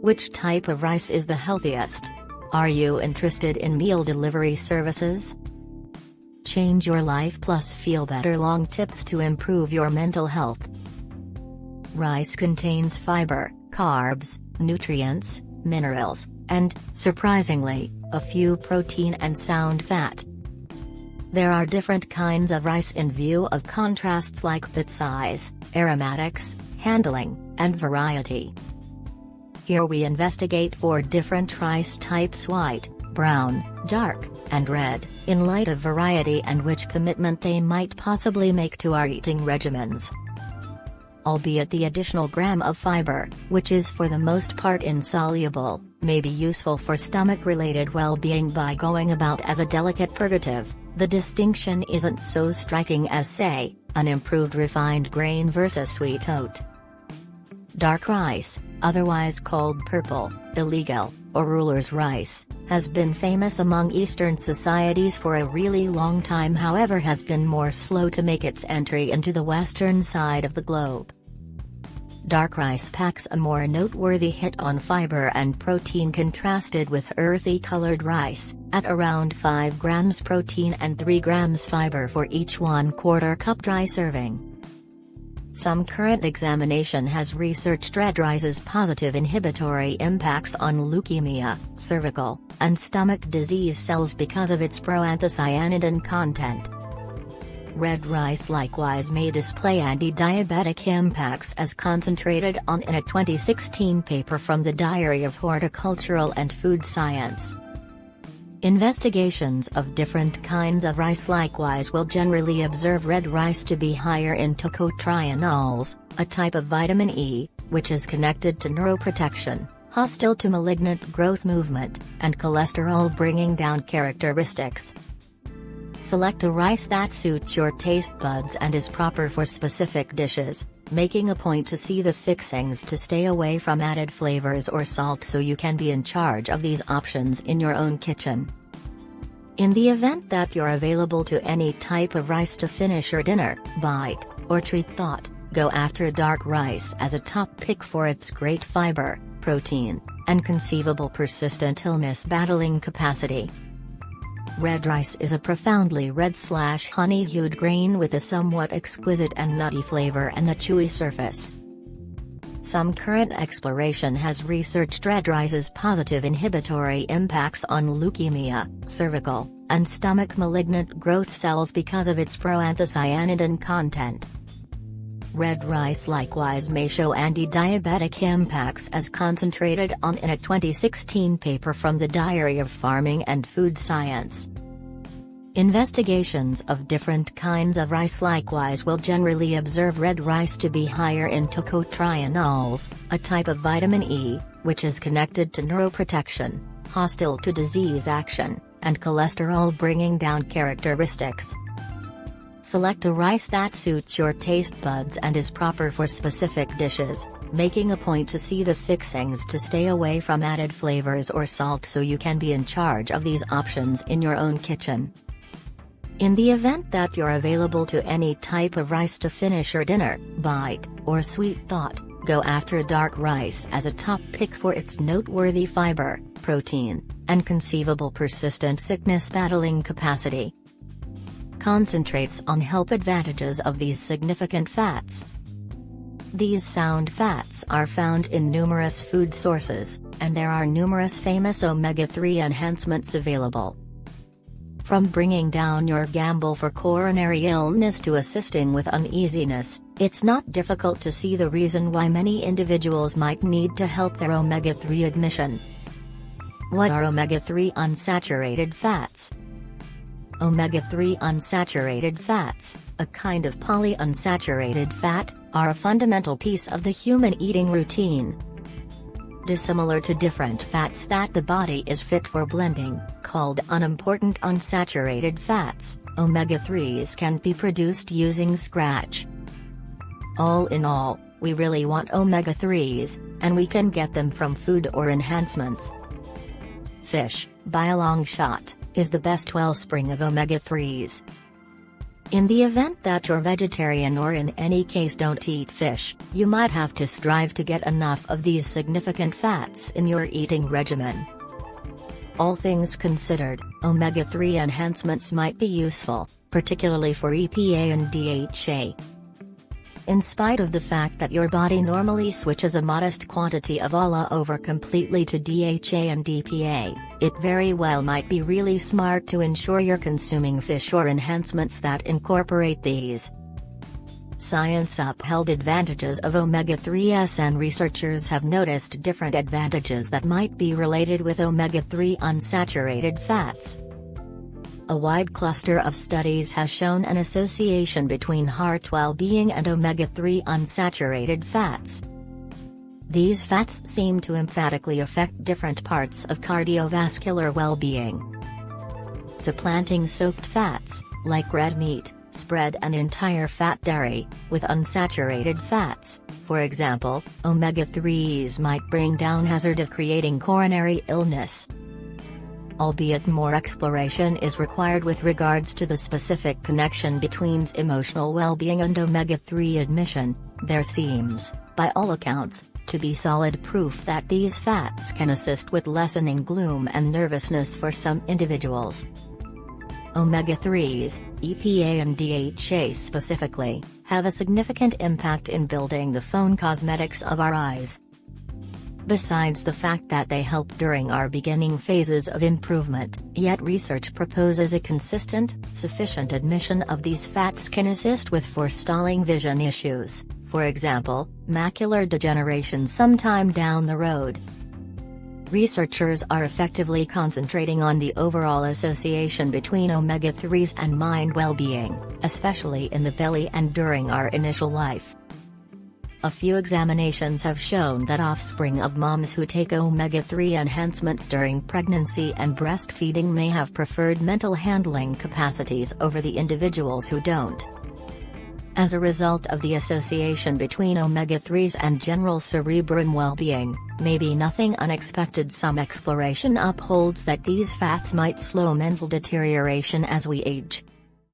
Which type of rice is the healthiest? Are you interested in meal delivery services? Change your life plus feel better long tips to improve your mental health. Rice contains fiber, carbs, nutrients, minerals, and, surprisingly, a few protein and sound fat. There are different kinds of rice in view of contrasts like fit size, aromatics, handling, and variety. Here we investigate four different rice types white, brown, dark, and red, in light of variety and which commitment they might possibly make to our eating regimens. Albeit the additional gram of fiber, which is for the most part insoluble, may be useful for stomach-related well-being by going about as a delicate purgative, the distinction isn't so striking as say, an improved refined grain versus sweet oat. Dark rice, otherwise called purple, illegal, or ruler's rice, has been famous among Eastern societies for a really long time however has been more slow to make its entry into the western side of the globe. Dark rice packs a more noteworthy hit on fiber and protein contrasted with earthy colored rice, at around 5 grams protein and 3 grams fiber for each 1 quarter cup dry serving. Some current examination has researched red rice's positive inhibitory impacts on leukemia, cervical, and stomach disease cells because of its proanthocyanidin content. Red rice likewise may display anti-diabetic impacts as concentrated on in a 2016 paper from the Diary of Horticultural and Food Science. Investigations of different kinds of rice likewise will generally observe red rice to be higher in tocotrienols, a type of vitamin E, which is connected to neuroprotection, hostile to malignant growth movement, and cholesterol bringing down characteristics. Select a rice that suits your taste buds and is proper for specific dishes, making a point to see the fixings to stay away from added flavors or salt so you can be in charge of these options in your own kitchen. In the event that you're available to any type of rice to finish your dinner, bite, or treat thought, go after dark rice as a top pick for its great fiber, protein, and conceivable persistent illness battling capacity. Red rice is a profoundly red slash honey-hued grain with a somewhat exquisite and nutty flavor and a chewy surface. Some current exploration has researched red rice's positive inhibitory impacts on leukemia, cervical, and stomach malignant growth cells because of its proanthocyanidin content. Red rice likewise may show anti-diabetic impacts as concentrated on in a 2016 paper from the Diary of Farming and Food Science. Investigations of different kinds of rice likewise will generally observe red rice to be higher in tocotrienols, a type of vitamin E, which is connected to neuroprotection, hostile to disease action, and cholesterol bringing down characteristics. Select a rice that suits your taste buds and is proper for specific dishes, making a point to see the fixings to stay away from added flavors or salt so you can be in charge of these options in your own kitchen. In the event that you're available to any type of rice to finish your dinner, bite, or sweet thought, go after dark rice as a top pick for its noteworthy fiber, protein, and conceivable persistent sickness battling capacity concentrates on health advantages of these significant fats. These sound fats are found in numerous food sources, and there are numerous famous omega-3 enhancements available. From bringing down your gamble for coronary illness to assisting with uneasiness, it's not difficult to see the reason why many individuals might need to help their omega-3 admission. What are omega-3 unsaturated fats? Omega-3 unsaturated fats, a kind of polyunsaturated fat, are a fundamental piece of the human eating routine. Dissimilar to different fats that the body is fit for blending, called unimportant unsaturated fats, omega-3s can be produced using scratch. All in all, we really want omega-3s, and we can get them from food or enhancements. Fish, by a long shot is the best wellspring of omega-3s. In the event that you're vegetarian or in any case don't eat fish, you might have to strive to get enough of these significant fats in your eating regimen. All things considered, omega-3 enhancements might be useful, particularly for EPA and DHA. In spite of the fact that your body normally switches a modest quantity of ALA over completely to DHA and EPA, it very well might be really smart to ensure you're consuming fish or enhancements that incorporate these. Science upheld advantages of omega-3s and researchers have noticed different advantages that might be related with omega-3 unsaturated fats. A wide cluster of studies has shown an association between heart well-being and omega-3 unsaturated fats. These fats seem to emphatically affect different parts of cardiovascular well-being. Supplanting soaked fats, like red meat, spread and entire fat dairy, with unsaturated fats, for example, omega-3s might bring down hazard of creating coronary illness, albeit more exploration is required with regards to the specific connection between emotional well-being and omega-3 admission, there seems, by all accounts, to be solid proof that these fats can assist with lessening gloom and nervousness for some individuals. Omega-3s, EPA and DHA specifically, have a significant impact in building the phone cosmetics of our eyes besides the fact that they help during our beginning phases of improvement, yet research proposes a consistent, sufficient admission of these fats can assist with forestalling vision issues, for example, macular degeneration sometime down the road. Researchers are effectively concentrating on the overall association between omega-3s and mind well-being, especially in the belly and during our initial life. A few examinations have shown that offspring of moms who take omega-3 enhancements during pregnancy and breastfeeding may have preferred mental handling capacities over the individuals who don't. As a result of the association between omega-3s and general cerebrum well-being, maybe nothing unexpected some exploration upholds that these fats might slow mental deterioration as we age.